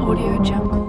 Audio Jungle.